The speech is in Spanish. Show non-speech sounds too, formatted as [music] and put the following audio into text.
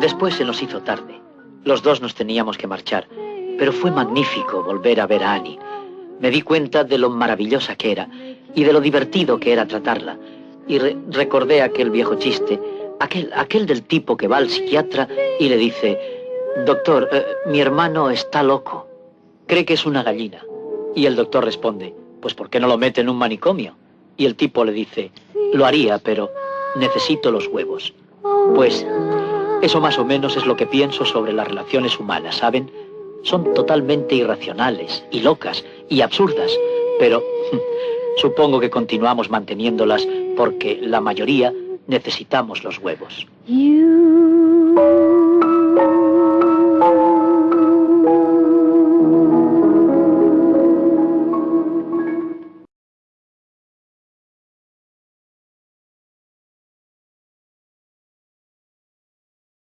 Después se nos hizo tarde. Los dos nos teníamos que marchar, pero fue magnífico volver a ver a Annie. Me di cuenta de lo maravillosa que era y de lo divertido que era tratarla. Y recordé aquel viejo chiste, aquel, aquel del tipo que va al psiquiatra y le dice, doctor, eh, mi hermano está loco, cree que es una gallina. Y el doctor responde, pues ¿por qué no lo mete en un manicomio? Y el tipo le dice, lo haría, pero necesito los huevos. Pues eso más o menos es lo que pienso sobre las relaciones humanas, ¿saben? Son totalmente irracionales y locas y absurdas, pero [laughs] supongo que continuamos manteniéndolas porque la mayoría necesitamos los huevos.